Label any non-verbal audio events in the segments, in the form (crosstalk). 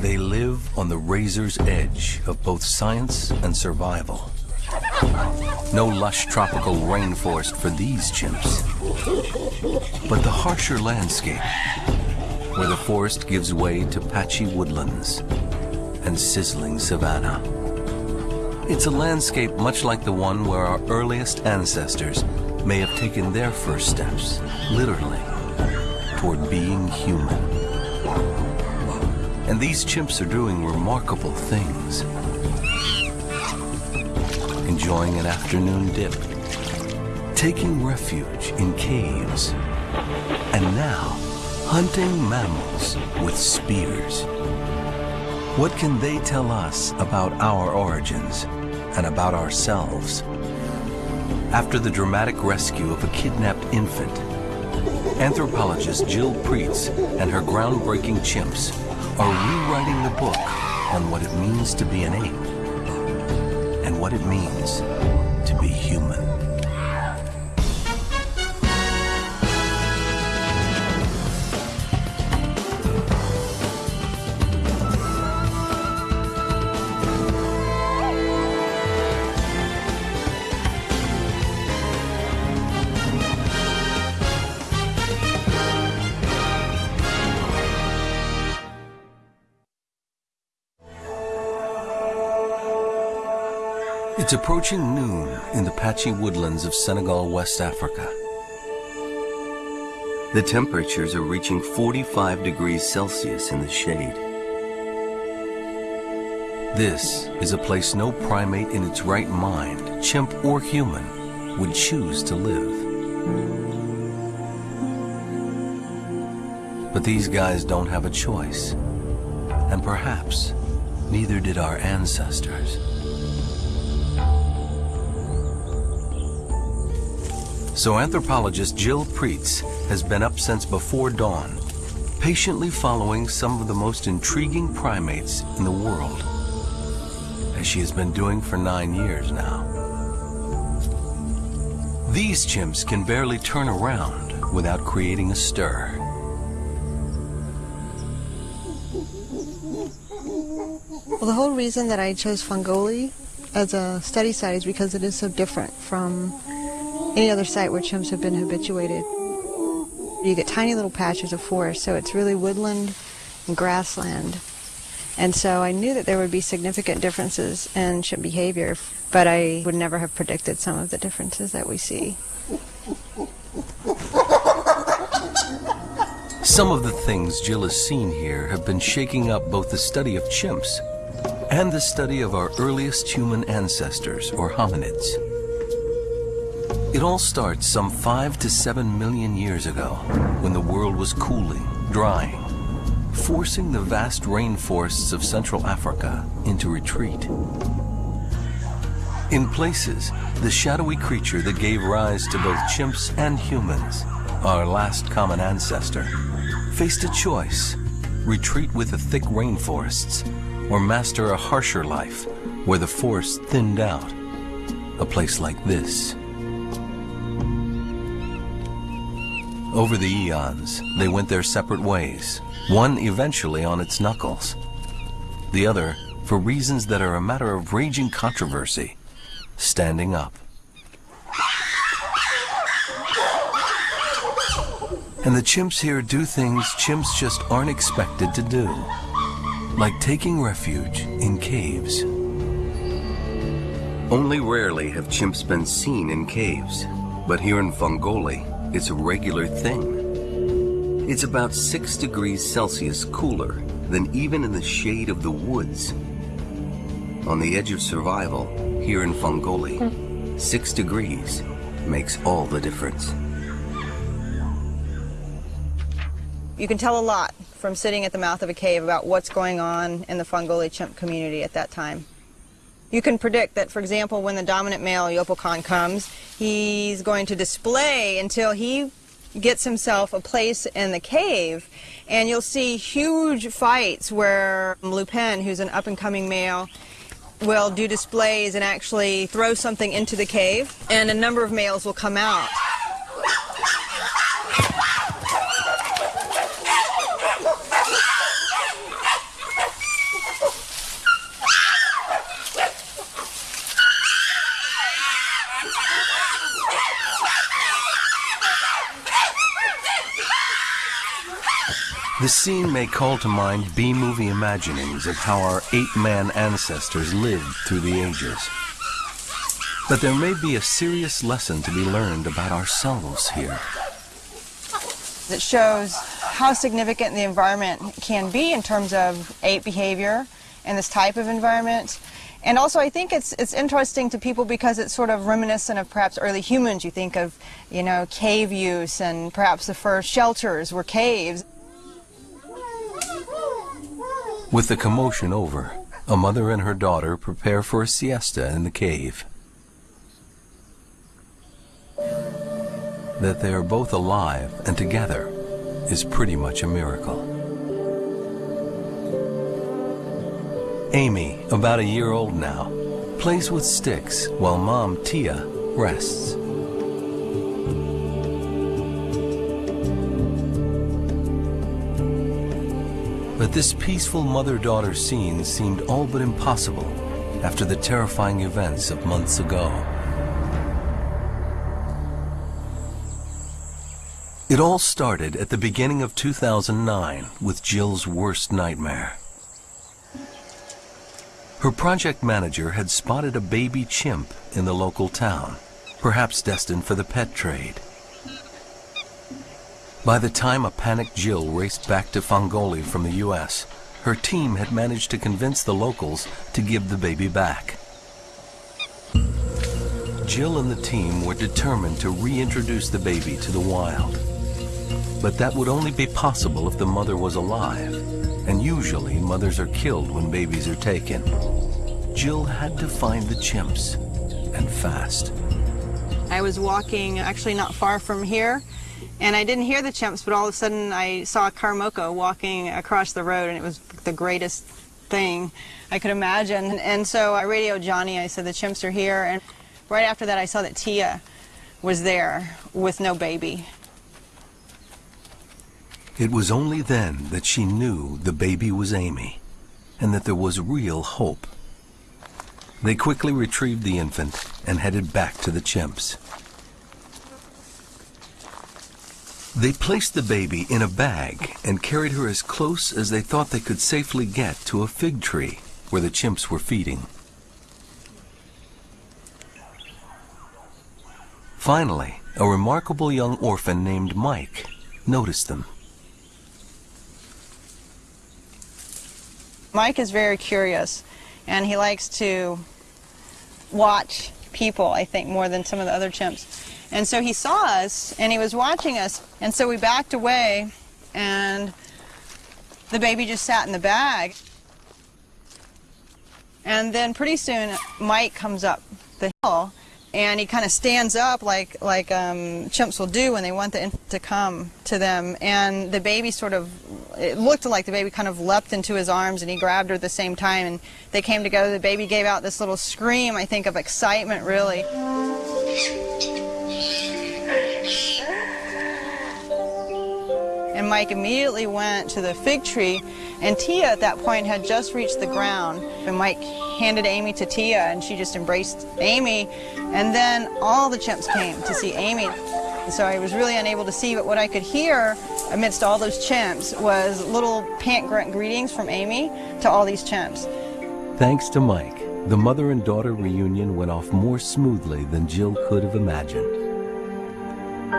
They live on the razor's edge of both science and survival. No lush tropical rainforest for these chimps, but the harsher landscape where the forest gives way to patchy woodlands and sizzling savanna. It's a landscape much like the one where our earliest ancestors may have taken their first steps, literally, toward being human. And these chimps are doing remarkable things. Enjoying an afternoon dip, taking refuge in caves, and now hunting mammals with spears. What can they tell us about our origins and about ourselves? After the dramatic rescue of a kidnapped infant, anthropologist Jill Pruetz and her groundbreaking chimps are rewriting the book on what it means to be an ape and what it means to be human. It's approaching noon in the patchy woodlands of Senegal, West Africa. The temperatures are reaching 45 degrees Celsius in the shade. This is a place no primate in its right mind, chimp or human, would choose to live. But these guys don't have a choice. And perhaps neither did our ancestors. So anthropologist Jill Pruetz has been up since before dawn, patiently following some of the most intriguing primates in the world, as she has been doing for nine years now. These chimps can barely turn around without creating a stir. Well, the whole reason that I chose Fongoli as a study site is because it is so different from any other site where chimps have been habituated. You get tiny little patches of forest, so it's really woodland and grassland. And so I knew that there would be significant differences in chimp behavior, but I would never have predicted some of the differences that we see. Some of the things Jill has seen here have been shaking up both the study of chimps and the study of our earliest human ancestors, or hominids. It all starts some five to seven million years ago, when the world was cooling, drying, forcing the vast rainforests of Central Africa into retreat. In places, the shadowy creature that gave rise to both chimps and humans, our last common ancestor, faced a choice, retreat with the thick rainforests, or master a harsher life where the forest thinned out, a place like this. Over the eons, they went their separate ways, one eventually on its knuckles. The other, for reasons that are a matter of raging controversy, standing up. And the chimps here do things chimps just aren't expected to do, like taking refuge in caves. Only rarely have chimps been seen in caves, but here in Fongoli, it's a regular thing. It's about 6 degrees Celsius cooler than even in the shade of the woods. On the edge of survival, here in Fongoli, 6 degrees makes all the difference. You can tell a lot from sitting at the mouth of a cave about what's going on in the Fongoli chimp community at that time. You can predict that, for example, when the dominant male Yopogon comes, he's going to display until he gets himself a place in the cave, and you'll see huge fights where Lupin, who's an up-and-coming male, will do displays and actually throw something into the cave, and a number of males will come out. The scene may call to mind B-movie imaginings of how our ape-man ancestors lived through the ages. But there may be a serious lesson to be learned about ourselves here. It shows how significant the environment can be in terms of ape behavior and this type of environment. And also, I think it's it's interesting to people because it's sort of reminiscent of perhaps early humans. You think of, you know, cave use and perhaps the first shelters were caves. With the commotion over, a mother and her daughter prepare for a siesta in the cave. That they are both alive and together is pretty much a miracle. Amy, about a year old now, plays with sticks while mom Tia rests. But this peaceful mother-daughter scene seemed all but impossible after the terrifying events of months ago. It all started at the beginning of 2009 with Jill's worst nightmare. Her project manager had spotted a baby chimp in the local town, perhaps destined for the pet trade. By the time a panicked Jill raced back to Fongoli from the U.S., her team had managed to convince the locals to give the baby back. Jill and the team were determined to reintroduce the baby to the wild. But that would only be possible if the mother was alive and usually mothers are killed when babies are taken. Jill had to find the chimps, and fast. I was walking actually not far from here, and I didn't hear the chimps, but all of a sudden I saw a Karamoko walking across the road, and it was the greatest thing I could imagine. And so I radioed Johnny, I said, the chimps are here, and right after that I saw that Tia was there with no baby. It was only then that she knew the baby was Amy and that there was real hope. They quickly retrieved the infant and headed back to the chimps. They placed the baby in a bag and carried her as close as they thought they could safely get to a fig tree where the chimps were feeding. Finally, a remarkable young orphan named Mike noticed them. Mike is very curious, and he likes to watch people, I think, more than some of the other chimps. And so he saw us, and he was watching us, and so we backed away, and the baby just sat in the bag. And then pretty soon, Mike comes up the hill, and he kind of stands up like like um, chimps will do when they want the infant to come to them. And the baby sort of, it looked like the baby kind of leapt into his arms, and he grabbed her at the same time, and they came together. The baby gave out this little scream, I think, of excitement, really. And Mike immediately went to the fig tree, and Tia at that point had just reached the ground. And Mike handed Amy to Tia, and she just embraced Amy. And then all the chimps came to see Amy. So I was really unable to see, but what I could hear amidst all those chimps was little pant grunt greetings from Amy to all these chimps. Thanks to Mike, the mother and daughter reunion went off more smoothly than Jill could have imagined.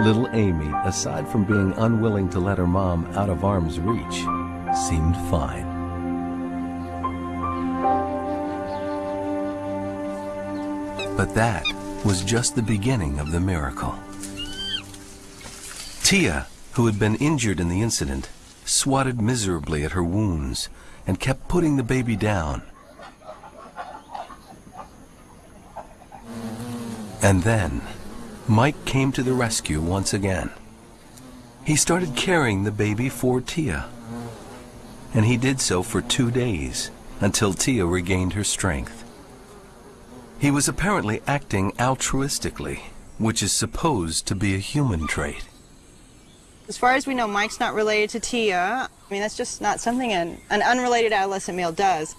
Little Amy, aside from being unwilling to let her mom out of arm's reach, seemed fine. But that was just the beginning of the miracle. Tia, who had been injured in the incident, swatted miserably at her wounds and kept putting the baby down. And then, Mike came to the rescue once again. He started carrying the baby for Tia. And he did so for two days, until Tia regained her strength. He was apparently acting altruistically, which is supposed to be a human trait. As far as we know, Mike's not related to Tia. I mean, that's just not something an, an unrelated adolescent male does.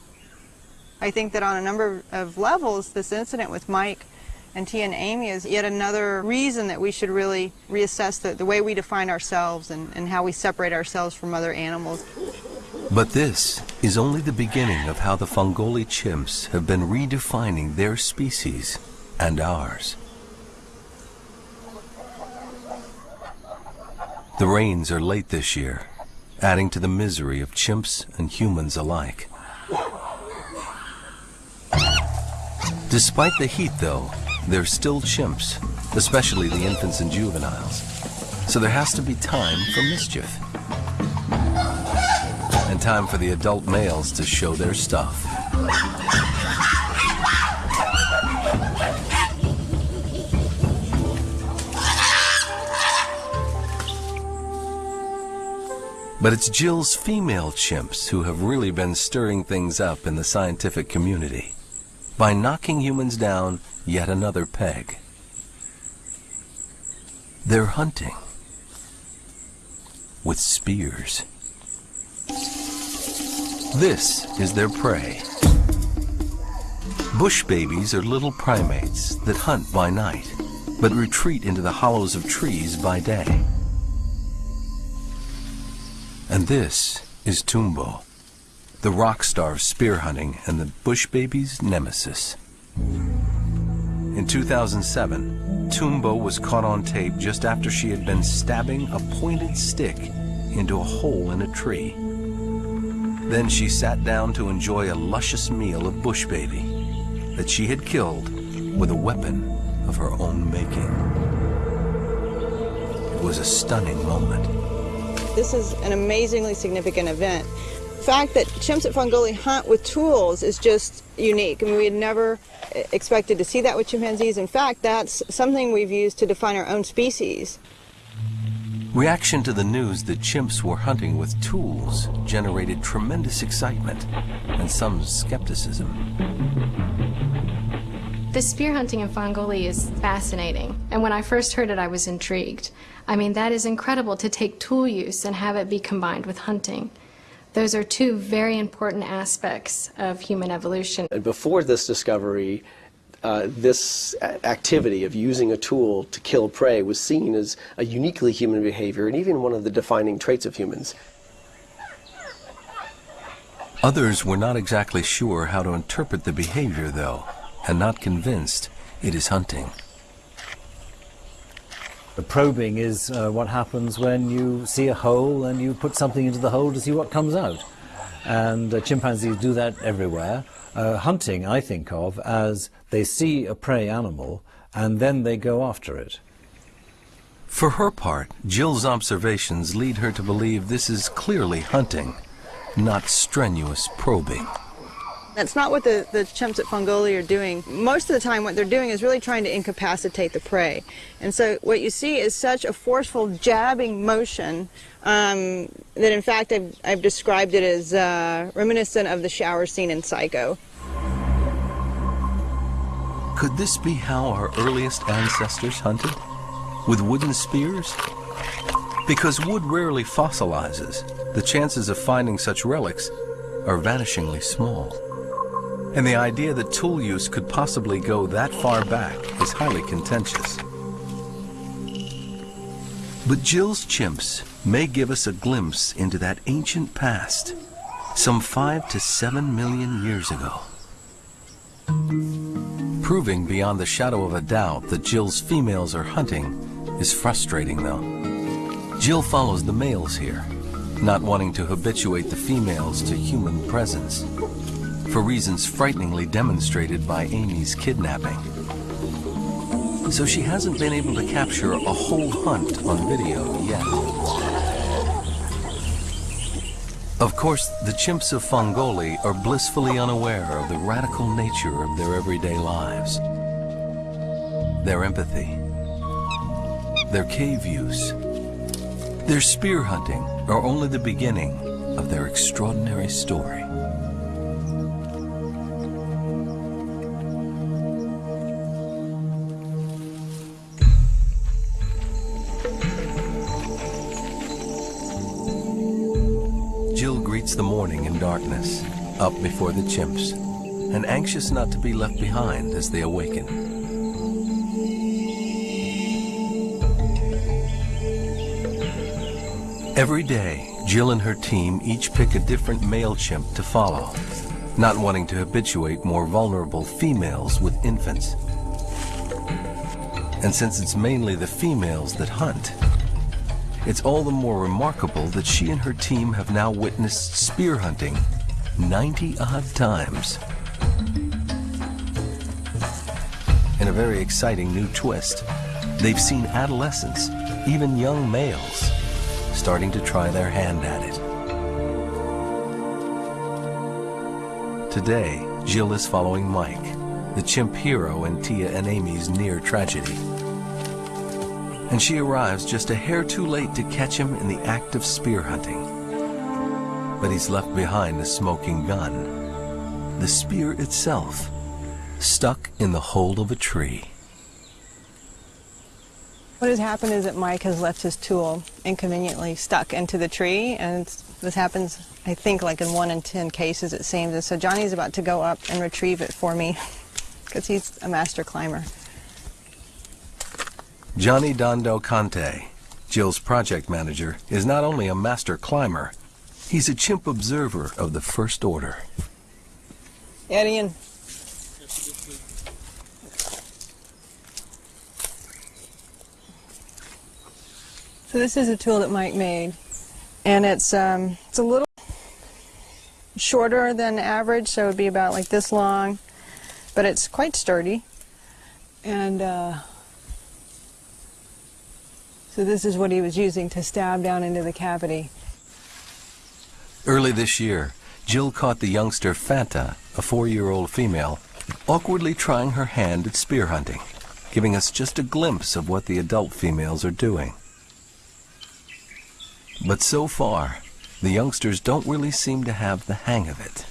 I think that on a number of levels, this incident with Mike And Tia and Amy is yet another reason that we should really reassess the, the way we define ourselves and, and how we separate ourselves from other animals. But this is only the beginning of how the Fongoli chimps have been redefining their species and ours. The rains are late this year, adding to the misery of chimps and humans alike. Despite the heat, though, they're still chimps, especially the infants and juveniles. So there has to be time for mischief. And time for the adult males to show their stuff. But it's Jill's female chimps who have really been stirring things up in the scientific community by knocking humans down yet another peg. They're hunting with spears. This is their prey. Bush babies are little primates that hunt by night, but retreat into the hollows of trees by day. And this is Tumbo, the rock star of spear hunting and the bush baby's nemesis. In 2007, Tumbo was caught on tape just after she had been stabbing a pointed stick into a hole in a tree. Then she sat down to enjoy a luscious meal of bush baby that she had killed with a weapon of her own making. It was a stunning moment. This is an amazingly significant event. The fact that chimps at Fongoli hunt with tools is just unique. I mean, we had never expected to see that with chimpanzees. In fact, that's something we've used to define our own species. Reaction to the news that chimps were hunting with tools generated tremendous excitement and some skepticism. The spear hunting in Fongoli is fascinating, and when I first heard it, I was intrigued. I mean, that is incredible to take tool use and have it be combined with hunting. Those are two very important aspects of human evolution. And before this discovery, uh, this activity of using a tool to kill prey was seen as a uniquely human behavior and even one of the defining traits of humans. Others were not exactly sure how to interpret the behavior, though, and not convinced it is hunting. The probing is uh, what happens when you see a hole and you put something into the hole to see what comes out. And uh, chimpanzees do that everywhere. Uh, hunting, I think of as they see a prey animal and then they go after it. For her part, Jill's observations lead her to believe this is clearly hunting, not strenuous probing. That's not what the, the chimps at Fongoli are doing. Most of the time what they're doing is really trying to incapacitate the prey. And so what you see is such a forceful jabbing motion um, that in fact I've, I've, described it as uh, reminiscent of the shower scene in Psycho. Could this be how our earliest ancestors hunted? With wooden spears? Because wood rarely fossilizes, the chances of finding such relics are vanishingly small. And the idea that tool use could possibly go that far back is highly contentious. But Jill's chimps may give us a glimpse into that ancient past, some five to seven million years ago. Proving beyond the shadow of a doubt that Jill's females are hunting is frustrating, though. Jill follows the males here, not wanting to habituate the females to human presence for reasons frighteningly demonstrated by Amy's kidnapping. So she hasn't been able to capture a whole hunt on video yet. Of course, the chimps of Fongoli are blissfully unaware of the radical nature of their everyday lives. Their empathy, their cave use, their spear hunting are only the beginning of their extraordinary story. before the chimps and anxious not to be left behind as they awaken. Every day, Jill and her team each pick a different male chimp to follow, not wanting to habituate more vulnerable females with infants. And since it's mainly the females that hunt, it's all the more remarkable that she and her team have now witnessed spear hunting 90 odd times. In a very exciting new twist, they've seen adolescents, even young males, starting to try their hand at it. Today, Jill is following Mike, the chimp hero in Tia and Amy's near tragedy. And she arrives just a hair too late to catch him in the act of spear hunting. But he's left behind a smoking gun. The spear itself, stuck in the hole of a tree. What has happened is that Mike has left his tool inconveniently stuck into the tree, and this happens, I think, like in one in ten cases, it seems. And so Johnny's about to go up and retrieve it for me, (laughs) because he's a master climber. Johnny Dondo Conte, Jill's project manager, is not only a master climber, he's a chimp observer of the First Order. Eddie and So this is a tool that Mike made, and it's um, it's a little shorter than average, so it would be about like this long, but it's quite sturdy. And uh, so this is what he was using to stab down into the cavity. Early this year, Jill caught the youngster Fanta, a four-year-old female, awkwardly trying her hand at spear hunting, giving us just a glimpse of what the adult females are doing. But so far, the youngsters don't really seem to have the hang of it.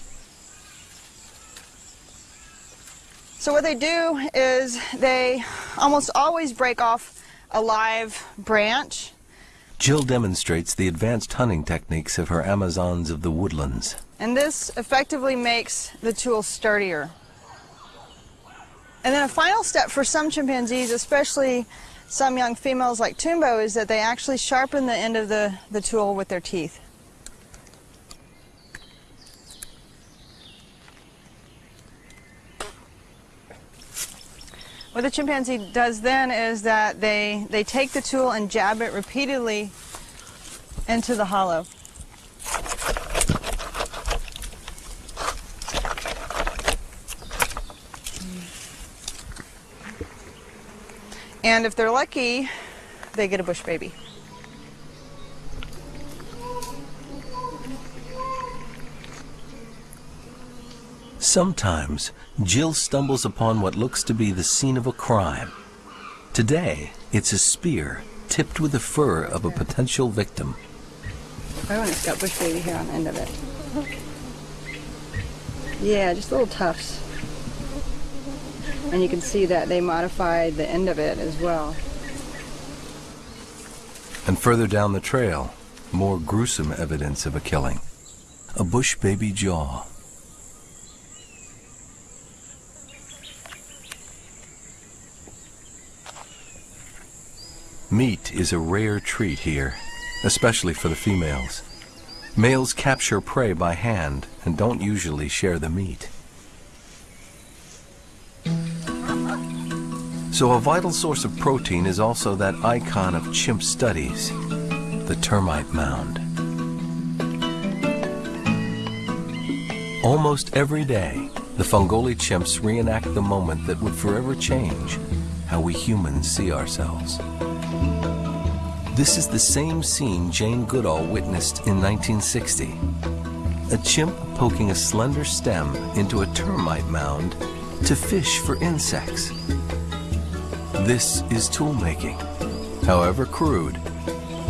So what they do is they almost always break off a live branch. Jill demonstrates the advanced hunting techniques of her Amazons of the woodlands. And this effectively makes the tool sturdier. And then a final step for some chimpanzees, especially some young females like Tumbo, is that they actually sharpen the end of the, the tool with their teeth. What the chimpanzee does then is that they, they take the tool and jab it repeatedly into the hollow. And if they're lucky, they get a bush baby. Sometimes, Jill stumbles upon what looks to be the scene of a crime. Today, it's a spear tipped with the fur of a potential victim. Oh, and it's got bush baby hair on the end of it. Yeah, just little tufts. And you can see that they modified the end of it as well. And further down the trail, more gruesome evidence of a killing. A bush baby jaw. Meat is a rare treat here, especially for the females. Males capture prey by hand and don't usually share the meat. So a vital source of protein is also that icon of chimp studies, the termite mound. Almost every day, the Fongoli chimps reenact the moment that would forever change how we humans see ourselves. This is the same scene Jane Goodall witnessed in 1960. A chimp poking a slender stem into a termite mound to fish for insects. This is tool making, however crude.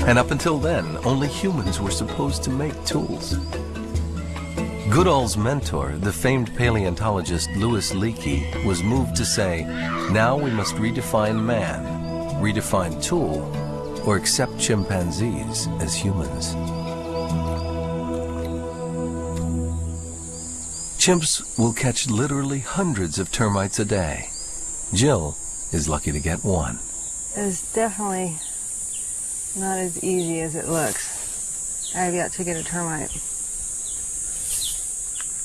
And up until then, only humans were supposed to make tools. Goodall's mentor, the famed paleontologist Louis Leakey, was moved to say, now we must redefine man, redefine tool, or accept chimpanzees as humans. Chimps will catch literally hundreds of termites a day. Jill is lucky to get one. It's definitely not as easy as it looks. I have yet to get a termite.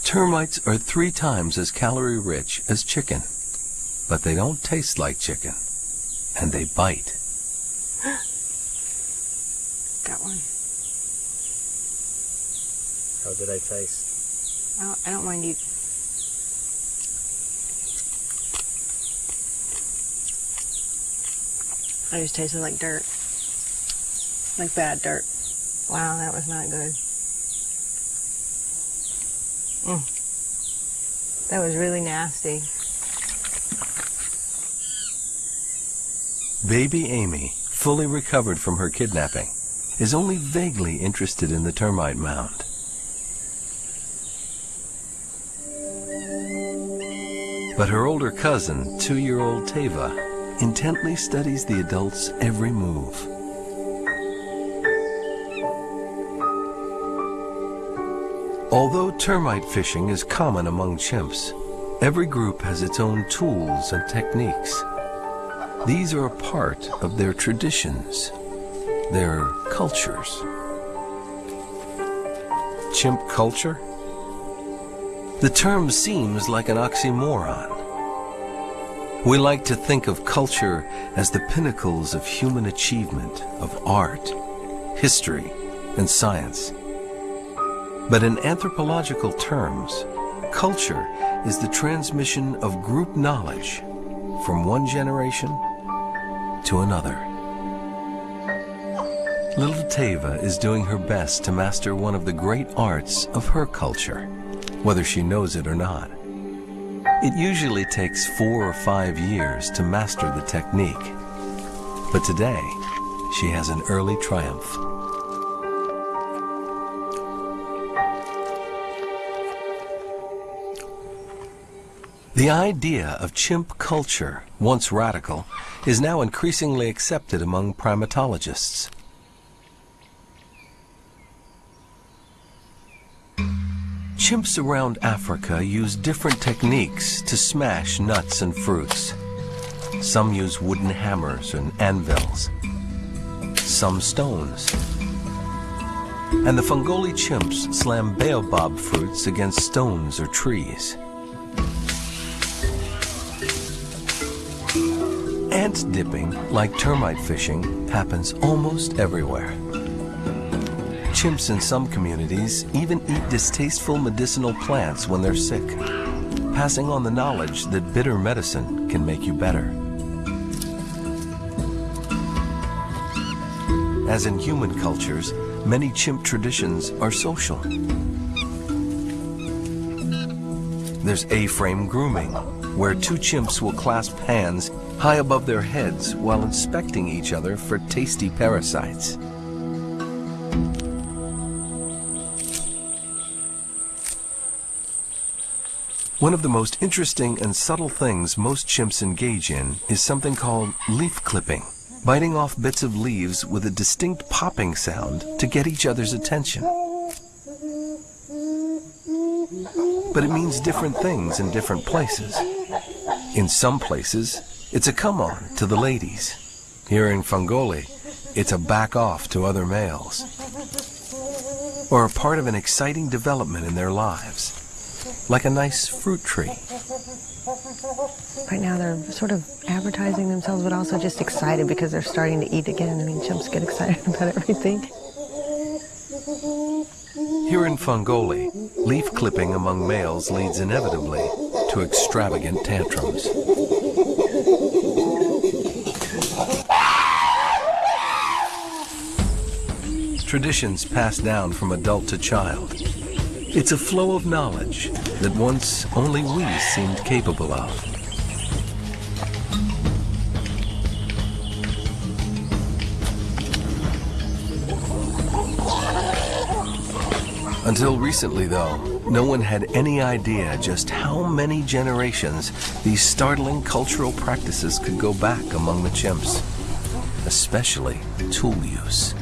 Termites are three times as calorie rich as chicken, but they don't taste like chicken, and they bite. Got one. How did I taste? I don't, I don't mind you. I just tasted like dirt. Like bad dirt. Wow, that was not good. Mm. That was really nasty. Baby Amy, fully recovered from her kidnapping, is only vaguely interested in the termite mound. But her older cousin, two-year-old Tava, intently studies the adult's every move. Although termite fishing is common among chimps, every group has its own tools and techniques. These are a part of their traditions, their cultures. Chimp culture? The term seems like an oxymoron. We like to think of culture as the pinnacles of human achievement, of art, history, and science. But in anthropological terms, culture is the transmission of group knowledge from one generation to another. Little Tava is doing her best to master one of the great arts of her culture, whether she knows it or not. It usually takes four or five years to master the technique, but today she has an early triumph. The idea of chimp culture, once radical, is now increasingly accepted among primatologists. Chimps around Africa use different techniques to smash nuts and fruits. Some use wooden hammers and anvils, some stones. And the Fongoli chimps slam baobab fruits against stones or trees. Ant dipping, like termite fishing, happens almost everywhere. Chimps in some communities even eat distasteful medicinal plants when they're sick, passing on the knowledge that bitter medicine can make you better. As in human cultures, many chimp traditions are social. There's A-frame grooming, where two chimps will clasp hands high above their heads while inspecting each other for tasty parasites. One of the most interesting and subtle things most chimps engage in is something called leaf clipping, biting off bits of leaves with a distinct popping sound to get each other's attention. But it means different things in different places. In some places, it's a come on to the ladies. Here in Fongoli, it's a back off to other males. Or a part of an exciting development in their lives like a nice fruit tree. Right now they're sort of advertising themselves, but also just excited because they're starting to eat again. I mean, chimps get excited (laughs) about everything. Here in Fongoli, leaf clipping among males leads inevitably to extravagant tantrums. Traditions passed down from adult to child. It's a flow of knowledge that once only we seemed capable of. Until recently, though, no one had any idea just how many generations these startling cultural practices could go back among the chimps, especially tool use.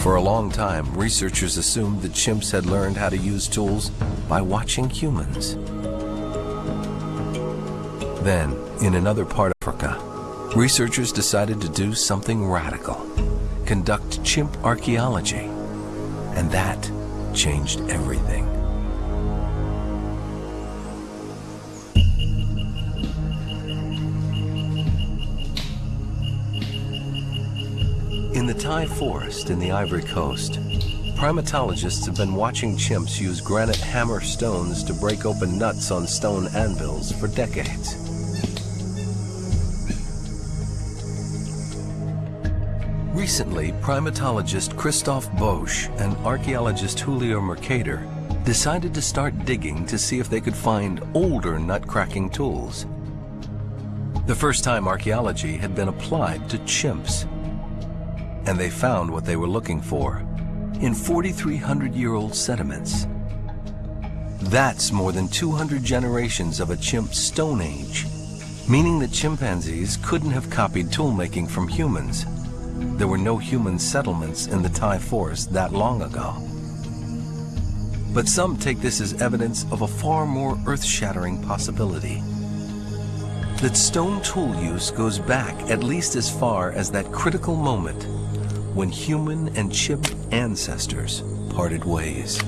For a long time, researchers assumed that chimps had learned how to use tools by watching humans. Then, in another part of Africa, researchers decided to do something radical. conduct chimp archaeology. And that changed everything. Taï forest in the Ivory Coast, primatologists have been watching chimps use granite hammer stones to break open nuts on stone anvils for decades. Recently, primatologist Christophe Boesch and archaeologist Julio Mercader decided to start digging to see if they could find older nut-cracking tools. The first time archaeology had been applied to chimps. And they found what they were looking for in 4,300-year-old sediments. That's more than 200 generations of a chimp stone age, meaning that chimpanzees couldn't have copied toolmaking from humans there were no human settlements in the Taï forest that long ago. But some take this as evidence of a far more earth-shattering possibility. That stone tool use goes back at least as far as that critical moment when human and chimp ancestors parted ways.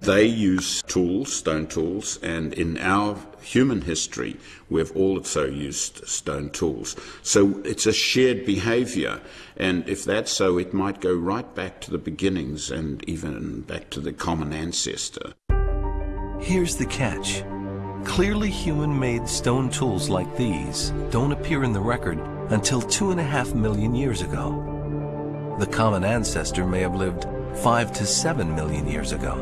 They use tools, stone tools, and in our human history, we've also used stone tools. So it's a shared behavior, and if that's so, it might go right back to the beginnings and even back to the common ancestor. Here's the catch. Clearly human-made stone tools like these don't appear in the record until two and a half million years ago. The common ancestor may have lived five to seven million years ago.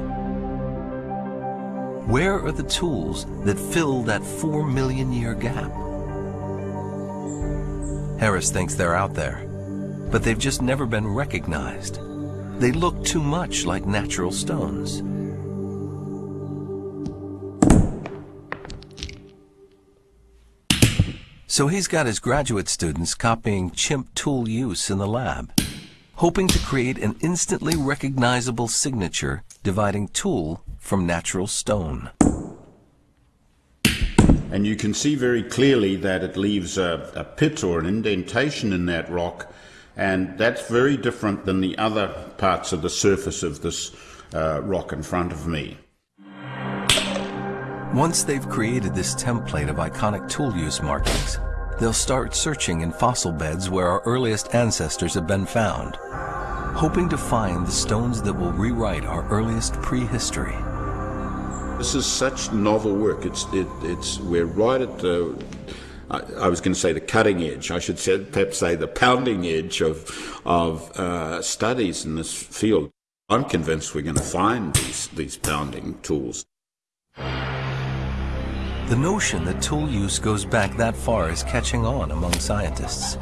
Where are the tools that fill that four million year gap? Harris thinks they're out there, but they've just never been recognized. They look too much like natural stones. So he's got his graduate students copying chimp tool use in the lab, hoping to create an instantly recognizable signature dividing tool from natural stone. And you can see very clearly that it leaves a, a pit or an indentation in that rock, and that's very different than the other parts of the surface of this uh, rock in front of me. Once they've created this template of iconic tool use markings, they'll start searching in fossil beds where our earliest ancestors have been found, hoping to find the stones that will rewrite our earliest prehistory. This is such novel work. It's it, it's we're right at the. I, I was going to say the cutting edge. I should say, perhaps say the pounding edge of of uh, studies in this field. I'm convinced we're going to find these these pounding tools. The notion that tool use goes back that far is catching on among scientists.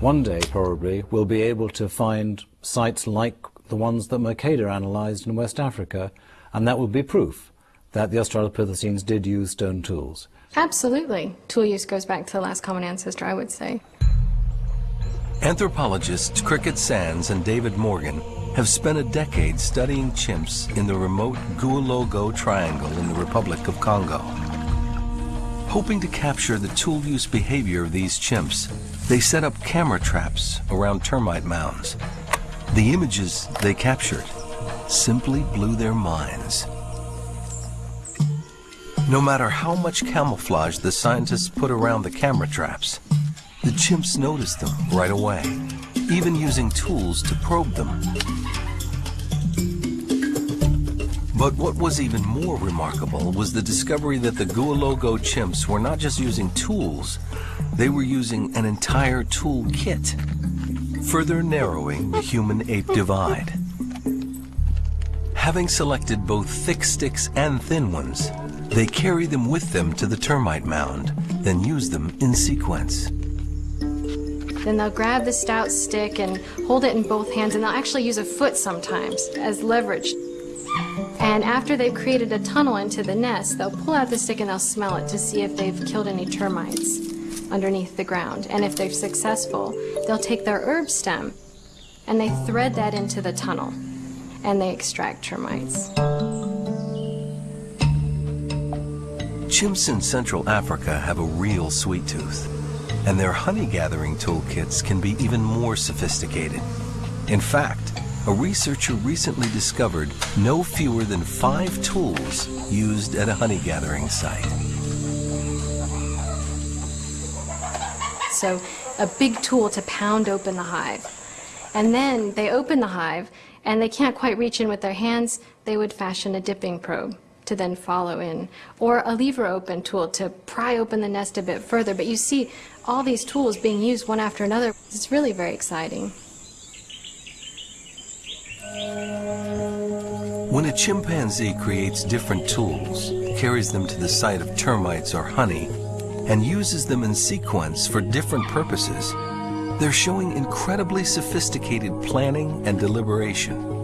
One day, probably, we'll be able to find sites like the ones that Mercader analysed in West Africa and that will be proof that the Australopithecines did use stone tools. Absolutely. Tool use goes back to the last common ancestor, I would say. Anthropologists Crickette Sanz and David Morgan have spent a decade studying chimps in the remote Goualougo Triangle in the Republic of Congo. Hoping to capture the tool use behavior of these chimps, they set up camera traps around termite mounds. The images they captured simply blew their minds. No matter how much camouflage the scientists put around the camera traps, the chimps noticed them right away, even using tools to probe them. But what was even more remarkable was the discovery that the Goualougo chimps were not just using tools, they were using an entire tool kit, further narrowing the human-ape divide. Having selected both thick sticks and thin ones, they carry them with them to the termite mound, then use them in sequence. Then they'll grab the stout stick and hold it in both hands, and they'll actually use a foot sometimes as leverage. And after they've created a tunnel into the nest, they'll pull out the stick and they'll smell it to see if they've killed any termites underneath the ground. And if they're successful, they'll take their herb stem and they thread that into the tunnel and they extract termites. Chimps in Central Africa have a real sweet tooth, and their honey gathering toolkits can be even more sophisticated. In fact, a researcher recently discovered no fewer than five tools used at a honey gathering site. So a big tool to pound open the hive. And then they open the hive and they can't quite reach in with their hands, they would fashion a dipping probe to then follow in, or a lever open tool to pry open the nest a bit further. But you see all these tools being used one after another. It's really very exciting. When a chimpanzee creates different tools, carries them to the site of termites or honey, and uses them in sequence for different purposes, they're showing incredibly sophisticated planning and deliberation.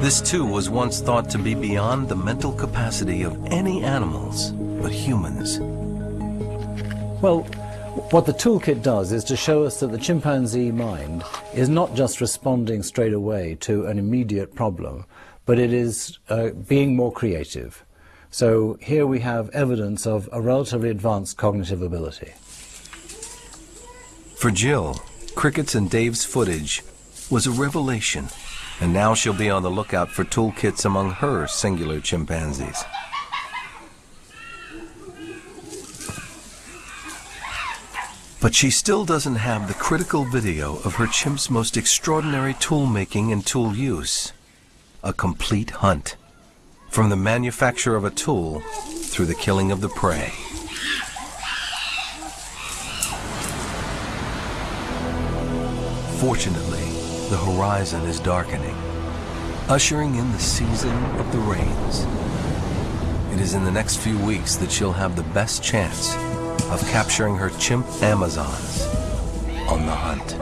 This too was once thought to be beyond the mental capacity of any animals but humans. Well, what the toolkit does is to show us that the chimpanzee mind is not just responding straight away to an immediate problem, but it is uh, being more creative. So here we have evidence of a relatively advanced cognitive ability. For Jill, Crickette's and Dave's footage was a revelation and now she'll be on the lookout for toolkits among her singular chimpanzees. But she still doesn't have the critical video of her chimp's most extraordinary tool making and tool use. A complete hunt. From the manufacture of a tool through the killing of the prey. Fortunately, the horizon is darkening, ushering in the season of the rains. It is in the next few weeks that she'll have the best chance of capturing her chimp Amazons on the hunt.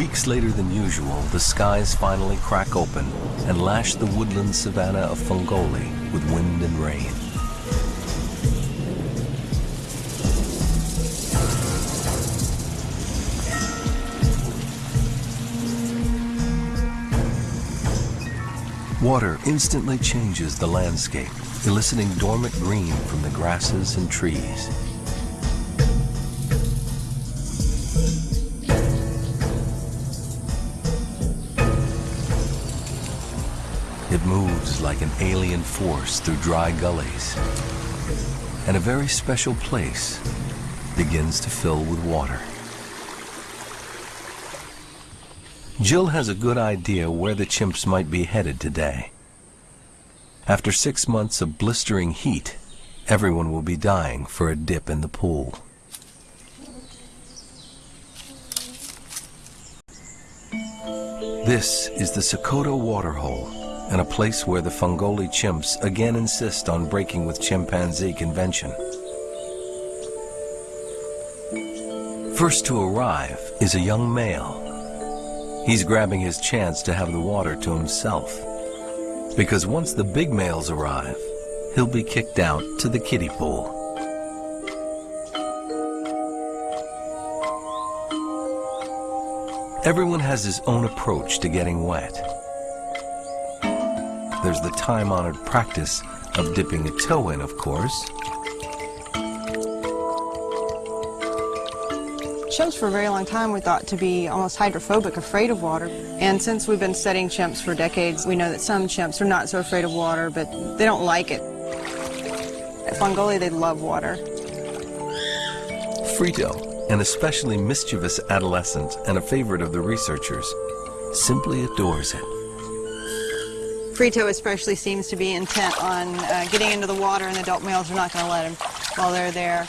Weeks later than usual, the skies finally crack open and lash the woodland savanna of Fongoli with wind and rain. Water instantly changes the landscape, eliciting dormant green from the grasses and trees. It moves like an alien force through dry gullies. And a very special place begins to fill with water. Jill has a good idea where the chimps might be headed today. After six months of blistering heat, everyone will be dying for a dip in the pool. This is the Sokoto Waterhole, and a place where the Fongoli chimps again insist on breaking with chimpanzee convention. First to arrive is a young male. He's grabbing his chance to have the water to himself. Because once the big males arrive, he'll be kicked out to the kiddie pool. Everyone has his own approach to getting wet there's the time-honored practice of dipping a toe in, of course. Chimps for a very long time were thought to be almost hydrophobic, afraid of water. And since we've been studying chimps for decades, we know that some chimps are not so afraid of water, but they don't like it. At Fongoli, they love water. Frito, an especially mischievous adolescent and a favorite of the researchers, simply adores it. Frito especially seems to be intent on uh, getting into the water and the adult males are not going to let him while they're there.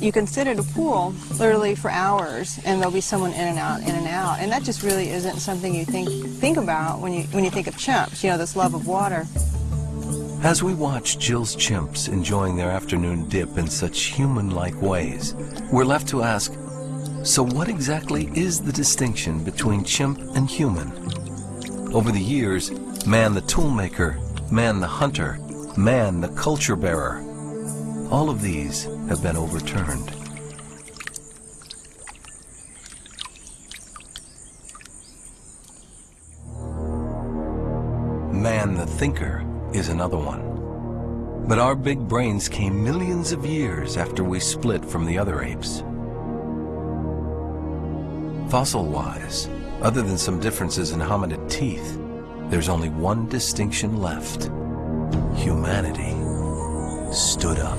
You can sit at a pool literally for hours and there'll be someone in and out, in and out. And that just really isn't something you think, think about when you, when you think of chimps, you know, this love of water. As we watch Jill's chimps enjoying their afternoon dip in such human-like ways, we're left to ask, So what exactly is the distinction between chimp and human? Over the years, man the toolmaker, man the hunter, man the culture bearer, all of these have been overturned. Man the thinker is another one. But our big brains came millions of years after we split from the other apes. Fossil-wise, other than some differences in hominid teeth, there's only one distinction left. Humanity stood up.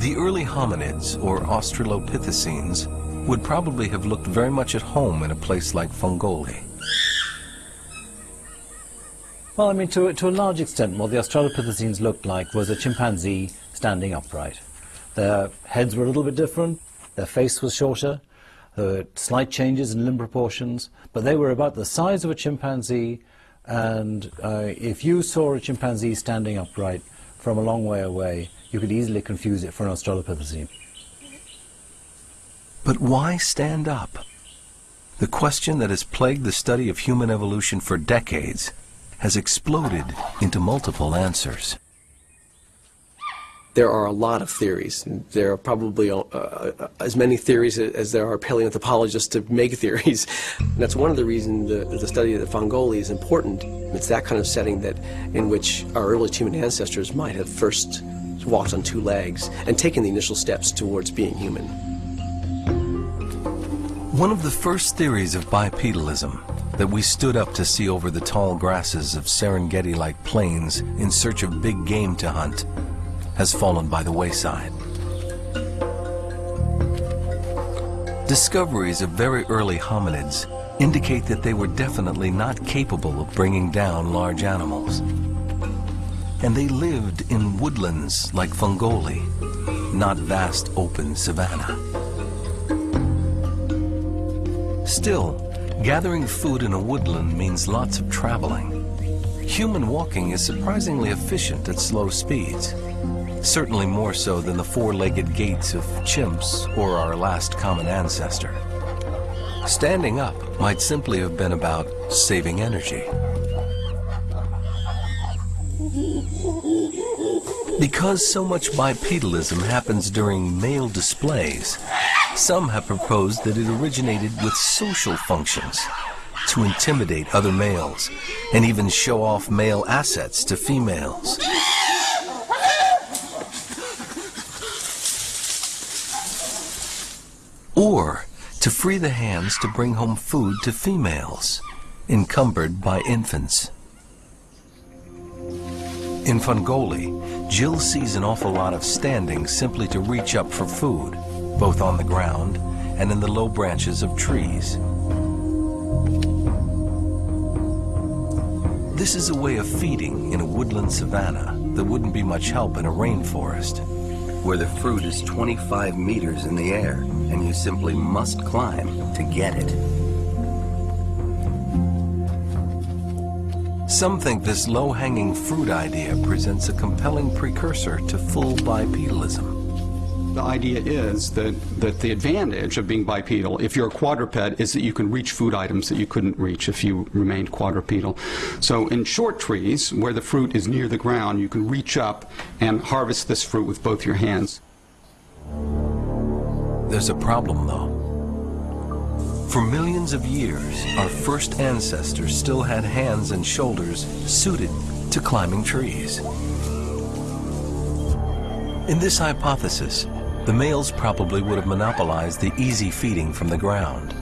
The early hominids, or Australopithecines, would probably have looked very much at home in a place like Fongoli. Well, I mean, to, to a large extent, what the Australopithecines looked like was a chimpanzee standing upright. Their heads were a little bit different, their face was shorter, there were slight changes in limb proportions, but they were about the size of a chimpanzee, and uh, if you saw a chimpanzee standing upright from a long way away, you could easily confuse it for an Australopithecine. But why stand up? The question that has plagued the study of human evolution for decades has exploded into multiple answers. There are a lot of theories. There are probably uh, uh, as many theories as there are paleoanthropologists to make (laughs) theories. And that's one of the reasons the, the study of the Fongoli is important. It's that kind of setting that in which our earliest human ancestors might have first walked on two legs and taken the initial steps towards being human. One of the first theories of bipedalism that we stood up to see over the tall grasses of Serengeti-like plains in search of big game to hunt has fallen by the wayside. Discoveries of very early hominids indicate that they were definitely not capable of bringing down large animals. And they lived in woodlands like Fongoli, not vast open savanna. Still, Gathering food in a woodland means lots of traveling. Human walking is surprisingly efficient at slow speeds, certainly more so than the four-legged gaits of chimps or our last common ancestor. Standing up might simply have been about saving energy. Because so much bipedalism happens during male displays, some have proposed that it originated with social functions to intimidate other males and even show off male assets to females. Or to free the hands to bring home food to females, encumbered by infants. In Fongoli, Jill sees an awful lot of standing simply to reach up for food both on the ground and in the low branches of trees. This is a way of feeding in a woodland savanna that wouldn't be much help in a rainforest, where the fruit is 25 meters in the air and you simply must climb to get it. Some think this low-hanging fruit idea presents a compelling precursor to full bipedalism. The idea is that, that the advantage of being bipedal, if you're a quadruped, is that you can reach food items that you couldn't reach if you remained quadrupedal. So in short trees, where the fruit is near the ground, you can reach up and harvest this fruit with both your hands. There's a problem, though. For millions of years, our first ancestors still had hands and shoulders suited to climbing trees. In this hypothesis, the males probably would have monopolized the easy feeding from the ground,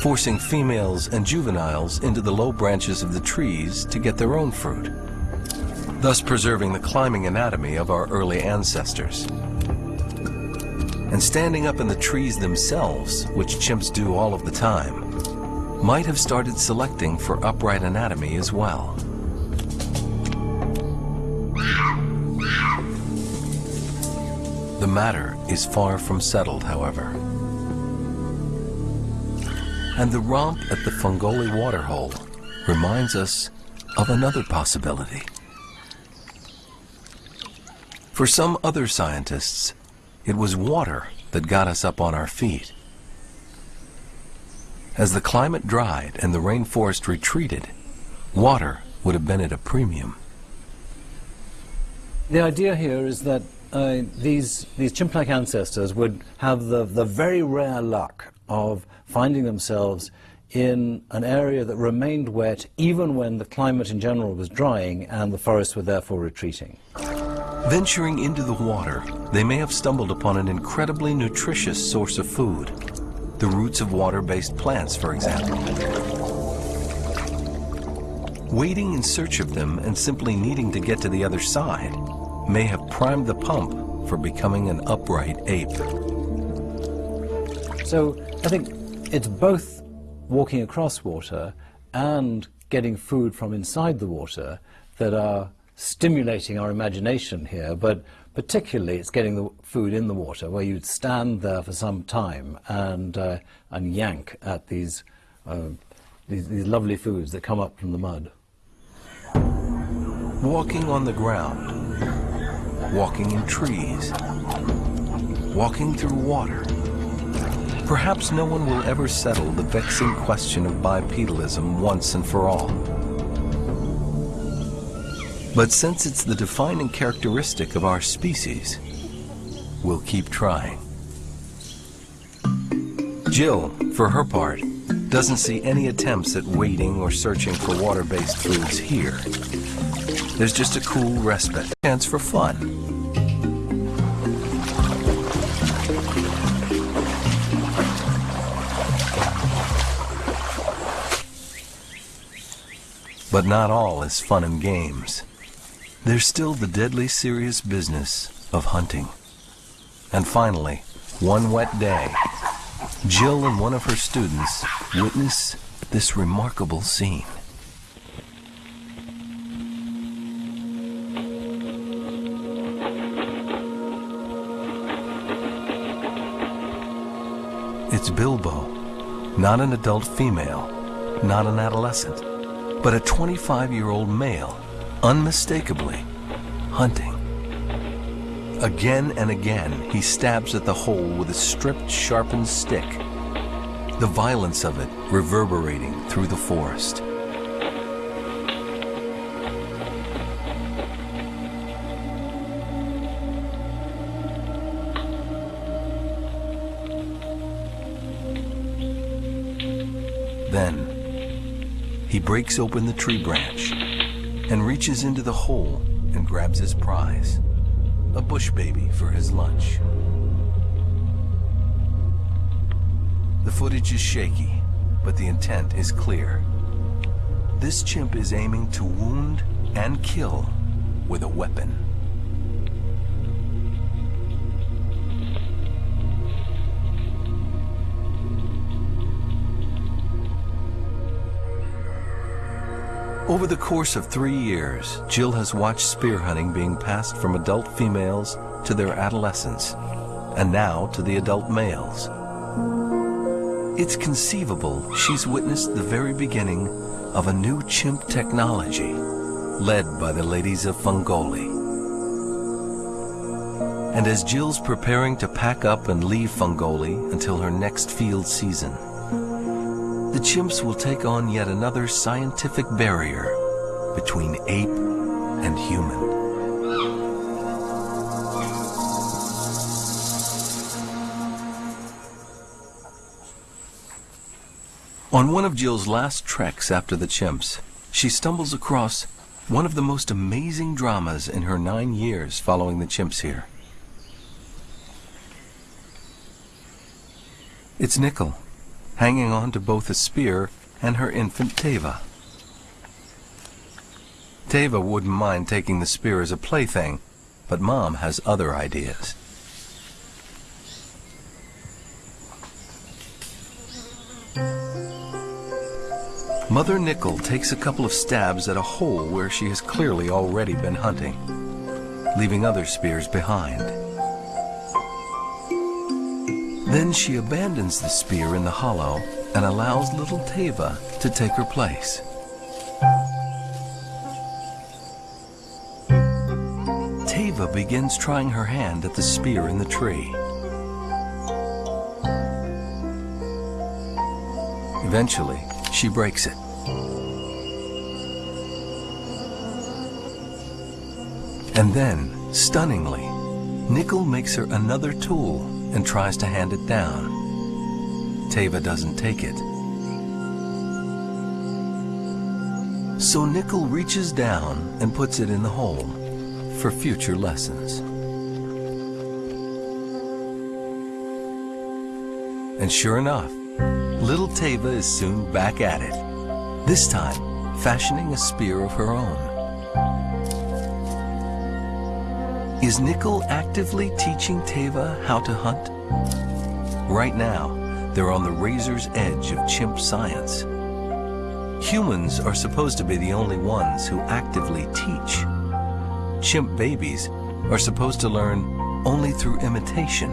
forcing females and juveniles into the low branches of the trees to get their own fruit, thus preserving the climbing anatomy of our early ancestors. And standing up in the trees themselves, which chimps do all of the time, might have started selecting for upright anatomy as well. Matter is far from settled, however. And the romp at the Fongoli waterhole reminds us of another possibility. For some other scientists, it was water that got us up on our feet. As the climate dried and the rainforest retreated, water would have been at a premium. The idea here is that uh, these, these chimp-like ancestors would have the, the very rare luck of finding themselves in an area that remained wet even when the climate in general was drying and the forests were therefore retreating. Venturing into the water, they may have stumbled upon an incredibly nutritious source of food. The roots of water-based plants, for example. Waiting in search of them and simply needing to get to the other side may have primed the pump for becoming an upright ape. So I think it's both walking across water and getting food from inside the water that are stimulating our imagination here, but particularly it's getting the food in the water where you'd stand there for some time and, uh, and yank at these, uh, these, these lovely foods that come up from the mud. Walking on the ground, walking in trees, walking through water. Perhaps no one will ever settle the vexing question of bipedalism once and for all. But since it's the defining characteristic of our species, we'll keep trying. Jill, for her part, doesn't see any attempts at waiting or searching for water-based foods here. There's just a cool respite, chance for fun. But not all is fun and games. There's still the deadly serious business of hunting. And finally, one wet day, Jill and one of her students witness this remarkable scene. It's Bilbo, not an adult female, not an adolescent, but a 25-year-old male unmistakably hunting. Again and again, he stabs at the hole with a stripped, sharpened stick, the violence of it reverberating through the forest. He breaks open the tree branch and reaches into the hole and grabs his prize, a bush baby for his lunch. The footage is shaky, but the intent is clear. This chimp is aiming to wound and kill with a weapon. Over the course of three years, Jill has watched spear hunting being passed from adult females to their adolescents, and now to the adult males. It's conceivable she's witnessed the very beginning of a new chimp technology, led by the ladies of Fongoli. And as Jill's preparing to pack up and leave Fongoli until her next field season, the chimps will take on yet another scientific barrier between ape and human. On one of Jill's last treks after the chimps, she stumbles across one of the most amazing dramas in her nine years following the chimps here. It's Nickel, hanging on to both a spear and her infant Teva. Teva wouldn't mind taking the spear as a plaything, but Mom has other ideas. Mother Nickel takes a couple of stabs at a hole where she has clearly already been hunting, leaving other spears behind. Then she abandons the spear in the hollow and allows little Teva to take her place. Teva begins trying her hand at the spear in the tree. Eventually, she breaks it. And then, stunningly, Nickel makes her another tool and tries to hand it down. Teva doesn't take it. So Nickel reaches down and puts it in the hole for future lessons. And sure enough, little Teva is soon back at it, this time fashioning a spear of her own. Is Nickel actively teaching Teva how to hunt? Right now, they're on the razor's edge of chimp science. Humans are supposed to be the only ones who actively teach. Chimp babies are supposed to learn only through imitation.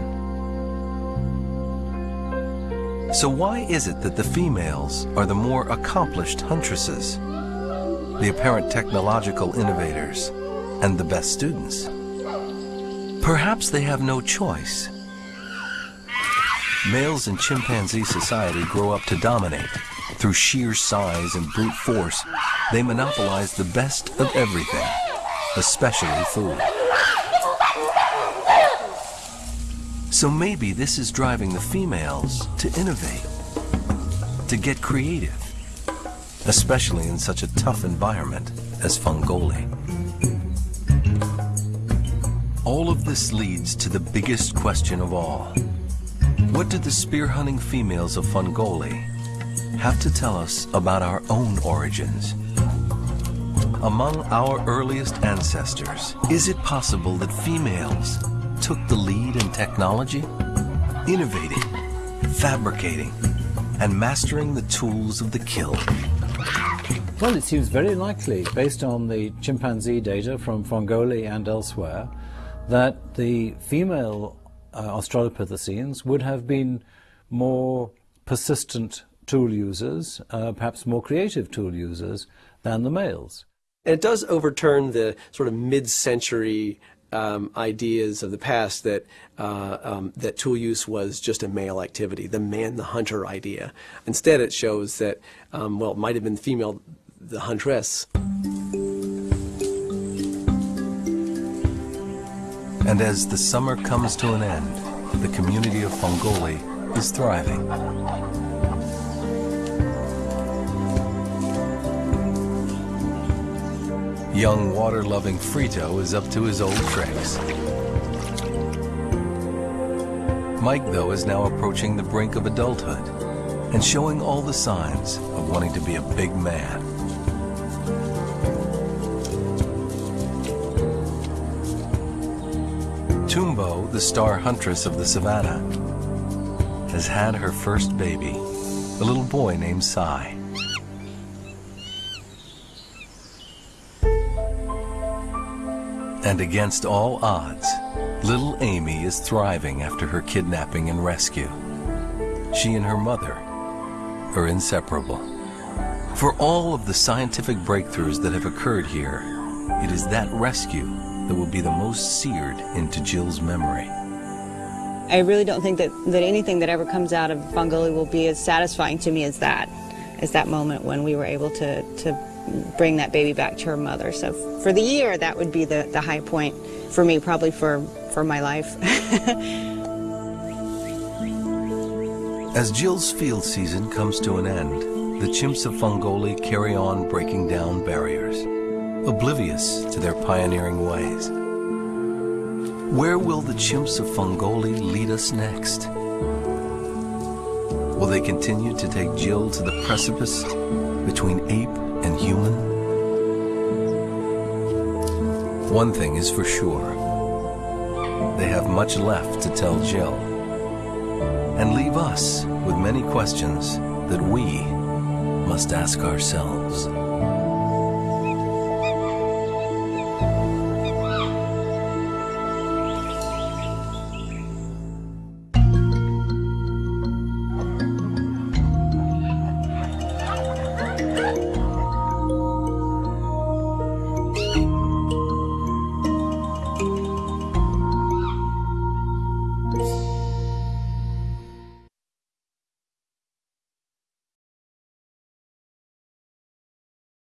So why is it that the females are the more accomplished huntresses, the apparent technological innovators, and the best students? Perhaps they have no choice. Males in chimpanzee society grow up to dominate. Through sheer size and brute force, they monopolize the best of everything, especially food. So maybe this is driving the females to innovate, to get creative, especially in such a tough environment as Fongoli. All of this leads to the biggest question of all. What did the spear hunting females of Fongoli have to tell us about our own origins? Among our earliest ancestors, is it possible that females took the lead in technology? Innovating, fabricating, and mastering the tools of the kill. Well, it seems very likely, based on the chimpanzee data from Fongoli and elsewhere, that the female uh, Australopithecines would have been more persistent tool users, uh, perhaps more creative tool users than the males. It does overturn the sort of mid-century um, ideas of the past that uh, um, that tool use was just a male activity, the man, the hunter idea. Instead, it shows that um, well, it might have been female, the huntress. And as the summer comes to an end, the community of Fongoli is thriving. Young water-loving Frito is up to his old tricks. Mike, though, is now approaching the brink of adulthood and showing all the signs of wanting to be a big man. Tumbo, the star huntress of the savannah, has had her first baby, a little boy named Sai. And against all odds, little Amy is thriving after her kidnapping and rescue. She and her mother are inseparable. For all of the scientific breakthroughs that have occurred here, it is that rescue that will be the most seared into Jill's memory. I really don't think that, that anything that ever comes out of Fongoli will be as satisfying to me as that, as that moment when we were able to, to bring that baby back to her mother. So for the year, that would be the, the high point for me, probably for, for my life. (laughs) As Jill's field season comes to an end, the chimps of Fongoli carry on breaking down barriers, oblivious to their pioneering ways. Where will the chimps of Fongoli lead us next? Will they continue to take Jill to the precipice between ape and human? One thing is for sure. They have much left to tell Jill and leave us with many questions that we must ask ourselves.